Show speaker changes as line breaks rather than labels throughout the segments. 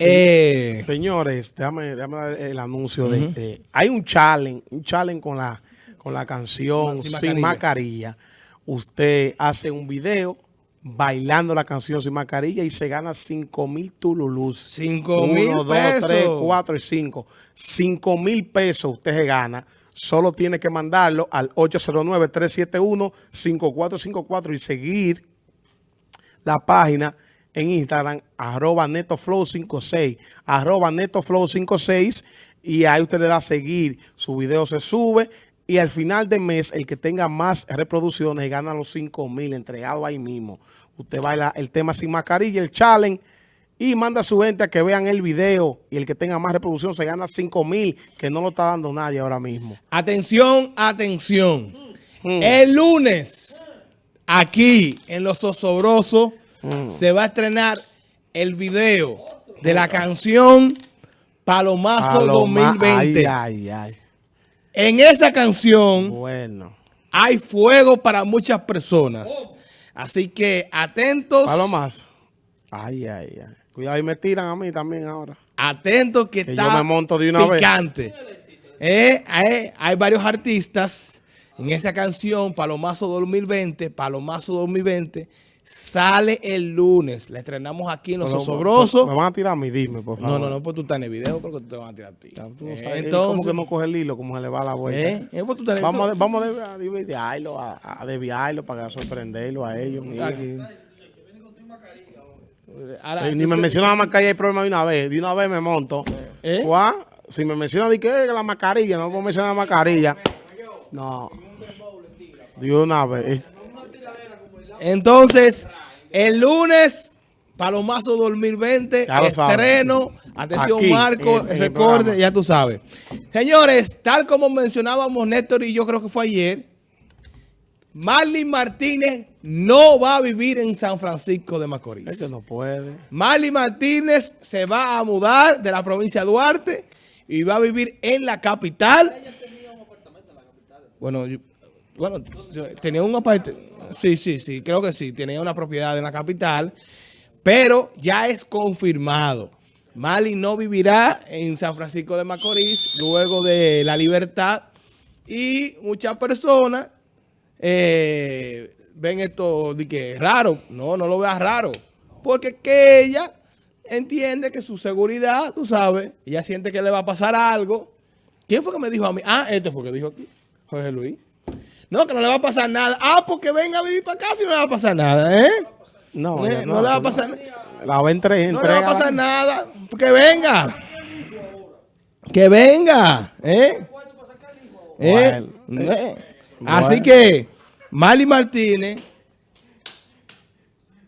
Eh,
Señores, déjame, déjame dar el anuncio de, de- hay un challenge, un challenge con la con la canción
Sin
Sin,
mascarilla.
Usted hace un video bailando la canción Sin Mascarilla y se gana 5 mil tululus.
Cinco mil
Uno, dos,
pesos.
tres, cuatro y cinco. 5 mil pesos usted se gana. Solo tiene que mandarlo al 809-371-5454 y seguir la página en Instagram, arroba netoflow56, arroba netoflow56, y ahí usted le da a seguir, su video se sube, y al final de mes, el que tenga más reproducciones gana los 5 mil entregados ahí mismo. Usted baila el tema sin mascarilla, el challenge, y manda a su gente a que vean el video, y el que tenga más reproducción se gana 5 mil, que no lo está dando nadie ahora mismo.
atención, atención.
Mm.
El lunes, aquí en Los Osobrosos,
Mm.
se va a estrenar el video de la canción Palomazo
Paloma-
2020.
Ay, ay, ay.
En esa canción
Bueno.
hay fuego para muchas personas. Así que atentos.
Palomas. Ay, ay, ay. Cuidado, y me tiran a mí también ahora.
Atentos que,
Que
está
yo me monto de una vez.
picante. Eh, hay, hay varios artistas en esa canción, Palomazo 2020, Palomazo 2020, sale el lunes. La estrenamos aquí en Los
Pero,
Osobrosos.
Me van a tirar a mí, dime, por favor.
No, no, no, pues tú estás en el video porque te van a tirar a ti.
Tú no
Eh,
sabes,
entonces,
¿Cómo que no coge el hilo? Como se le va la vuelta.
eh, eh, pues tú
Vamos, a, vamos a desviarlo, a, a desviarlo para sorprenderlo a ellos.
Ahora,
Eh, Ni me menciona la mascarilla, hay problema de una vez. De una vez me monto.
¿Eh?
¿Cuá? Si me menciona de que la mascarilla, no puedo mencionar la mascarilla. No. De una vez.
Entonces, el lunes, Palomazo 2020,
Ya lo sabes.
estreno. Atención,
Aquí,
Marco,
en- en
ese corte, ya tú sabes. Señores, tal como mencionábamos Néstor y yo creo que fue ayer, Marley Martínez no va a vivir en San Francisco de Macorís.
Es que no puede.
Marley Martínez se va a mudar de la provincia de Duarte y va a vivir en la capital. Bueno, yo- bueno, tenía un apartamento. Sí, sí, sí, creo que sí. Tenía una propiedad en la capital, pero ya es confirmado. Marley no vivirá en San Francisco de Macorís luego de la libertad y muchas personas eh, ven esto de que es raro. No, no lo veas raro. Porque que ella entiende que su seguridad, tú sabes, ella siente que le va a pasar algo. ¿Quién fue que me dijo a mí? Ah, este fue que dijo aquí, Jorge Luis. No, que no le va a pasar nada. Ah, porque venga a vivir para acá si no le va a pasar nada, ¿eh?
No,
Eh, no le va a pasar nada.
La va a entre,
No le va a pasar nada. Que venga. Que venga. ¿Eh? ¿Eh?
Bueno.
Eh. Así que, Marley Martínez,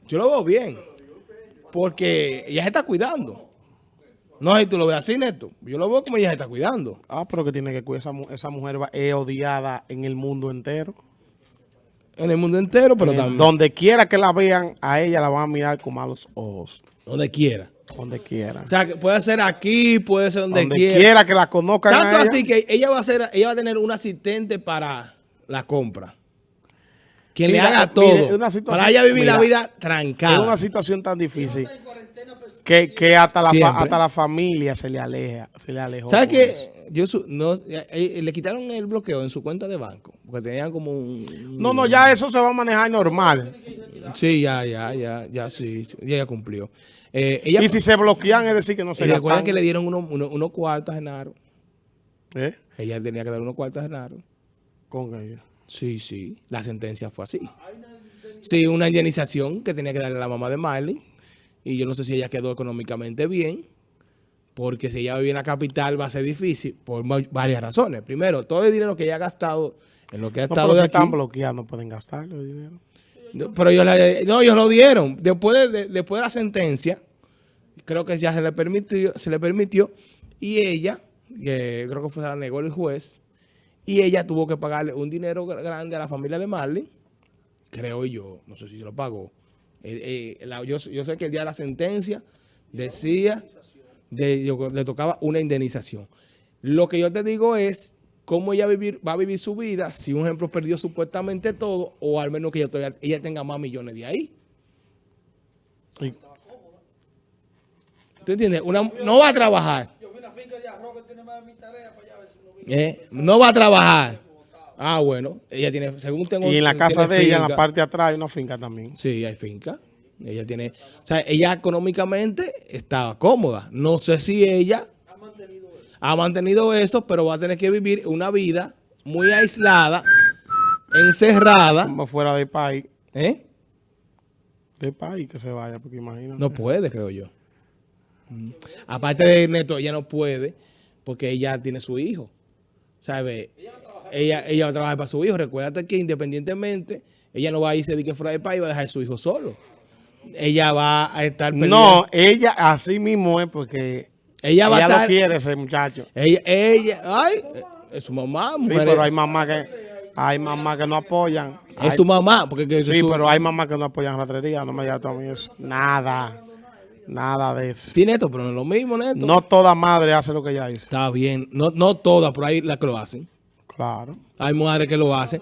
yo lo veo bien. Porque ella se está cuidando. No sé si tú lo ves así, Neto. Yo lo veo como ella se está cuidando.
Ah, pero que tiene que cuidar. Esa, esa mujer va- es odiada en el mundo entero.
En el mundo entero, pero también.
Donde quiera que la vean, a ella la van a mirar con malos ojos.
Donde quiera.
Donde quiera.
O sea, que puede ser aquí, puede ser donde,
Donde
quiera.
quiera. que la conozcan a
Tanto
ella.
así que ella va a ser, ella va a tener un asistente para la compra. Quien
Mira,
le haga todo. para ella vivir la vida
Es una
trancada.
situación tan difícil que, que hasta, la fa- hasta la familia se le aleja, se le alejó.
¿Sabes qué? Yo su- no, eh, eh, le quitaron el bloqueo en su cuenta de banco. Porque tenían como un...
No, no, ya eso se va a manejar normal.
Sí, ya, ya, ya, ya, sí. sí, ya, ya cumplió. Eh, ella,
Y si se bloquean es decir que no se
recuerdan
gastan.
que le dieron unos uno, unos cuartos a Genaro.
¿Eh?
Ella tenía que dar unos cuartos a Genaro.
Con ella.
Sí, sí. La sentencia fue así. Sí, una indemnización que tenía que darle a la mamá de Marley. Y yo no sé si ella quedó económicamente bien. Porque si ella vive en la capital va a ser difícil por varias razones. Primero, todo el dinero que ella ha gastado en lo que ha
No,
estado
pero
de aquí.
están bloqueados, no pueden gastarlo el dinero.
No, Pero ellos, la- no, ellos lo dieron. Después de, de- después de la sentencia, creo que ya se le permitió, se le permitió y ella, eh, creo que fue se la negó el juez, y ella tuvo que pagarle un dinero gra- grande a la familia de Marley, creo yo, no sé si se lo pagó. Eh, eh, la- yo, yo sé que el día de la sentencia decía, de, yo- le tocaba una indemnización. Lo que yo te digo es cómo ella vivir, va a vivir su vida si un ejemplo perdió supuestamente todo o al menos que ella, todavía- ella tenga más millones de ahí.
Y-
¿Tú entiendes? Una, no va a trabajar. Eh, no va a trabajar. Ah, bueno. Ella tiene, según tengo...
Y en la casa de ella, en la parte de atrás, hay una finca también.
Sí, hay finca. Ella tiene... O sea, ella económicamente estaba cómoda. No sé si ella ha mantenido eso, pero va a tener que vivir una vida muy aislada, encerrada.
Como fuera del país.
¿Eh?
Del país que se vaya, porque imagínate.
No puede, creo yo. Mm. Aparte de Neto, ella no puede porque ella tiene su hijo. ¿Sabe? Ella, ella va a trabajar para su hijo. Recuérdate que independientemente, ella no va a irse de que fuera del país y va a dejar a su hijo solo. Ella va a estar
No, ella así mismo es porque
Ella va a estar...
lo quiere ese muchacho.
Ella, ella, ay, es su mamá,
Sí, pero hay mamás que hay mamás que no apoyan.
es
Hay-
su mamá, porque que
sí,
su-
pero hay mamás que no apoyan ratrería. No me digas a mí eso. Nada. Nada de eso.
Sí, Neto, pero no es lo mismo, Neto.
No toda madre hace lo que ella hizo.
Está bien. No, no todas, pero hay las que lo hacen.
Claro.
Hay mujeres que lo hacen.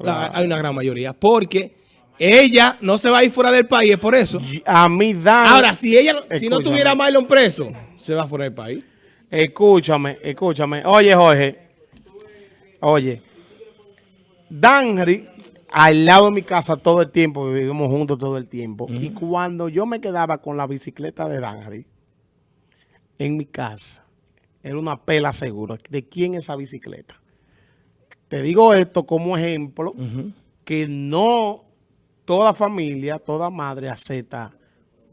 La- Hay una gran mayoría. Porque ella no se va a ir fuera del país, es por eso.
Y A mí dan.
Ahora, si ella, si no tuviera a Marlon preso, se va fuera del país.
Escúchame, escúchame. Oye, Jorge. Oye. Danry, al lado de mi casa todo el tiempo, vivimos juntos todo el tiempo. Y cuando yo me quedaba con la bicicleta de Danry, en mi casa, era una pela segura. ¿De quién es esa bicicleta? Te digo esto como ejemplo, que no toda familia, toda madre acepta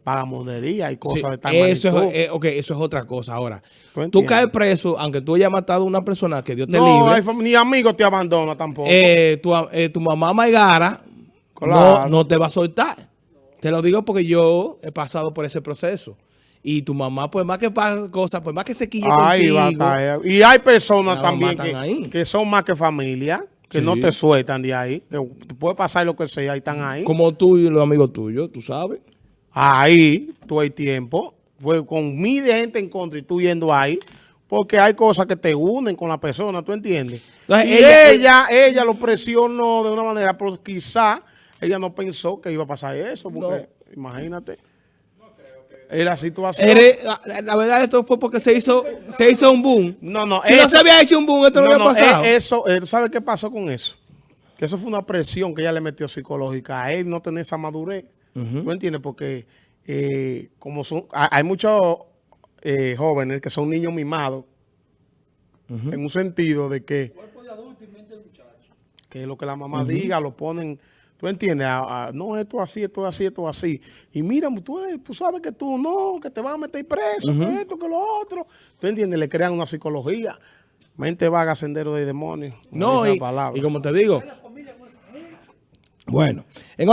vagamundería y cosas
Sí,
de tal
eso, es, eh, ok, eso es otra cosa. Ahora,
¿Tú
caes preso, aunque tú hayas matado a una persona que Dios te
No,
libre.
ni amigos te abandona tampoco.
eh, tu, eh, tu mamá Maigara
Claro.
no, no te va a soltar. Te lo digo porque yo he pasado por ese proceso. Y tu mamá, pues más que pasa cosas, pues más que se quille contigo.
Y hay personas también que, son más que familia, que
Sí.
no te sueltan de ahí. Que puede pasar lo que sea y están ahí.
Como tú y los amigos tuyos, tú sabes.
Ahí, tú hay tiempo. Pues con miles de gente en contra y tú yendo ahí. Porque hay cosas que te unen con la persona, ¿tú entiendes?
Entonces,
y
ella-
ella, ella, lo presionó de una manera, pero quizá ella no pensó que iba a pasar eso. Porque, imagínate. Era la situación.
La, verdad, esto fue porque se hizo, se hizo un boom.
No, no.
Si no se había hecho un boom, esto no,
No,
había pasado.
eh, eso, eh, ¿tú sabes qué pasó con eso? Que eso fue una presión que ella le metió psicológica a él no tener esa madurez. ¿Tú entiendes? Porque eh, como son, ha- hay muchos eh, jóvenes que son niños mimados en un sentido de que que lo que la mamá diga lo ponen, ¿tú entiendes? A- a, no, esto así, esto así, esto así. Y mira, tú, eres- tú sabes que tú no, que te van a meter preso, que esto, que lo otro. ¿Tú entiendes? Le crean una psicología. Mente vaga, sendero de demonios.
no, y,
palabra.
y como te digo. Bueno, en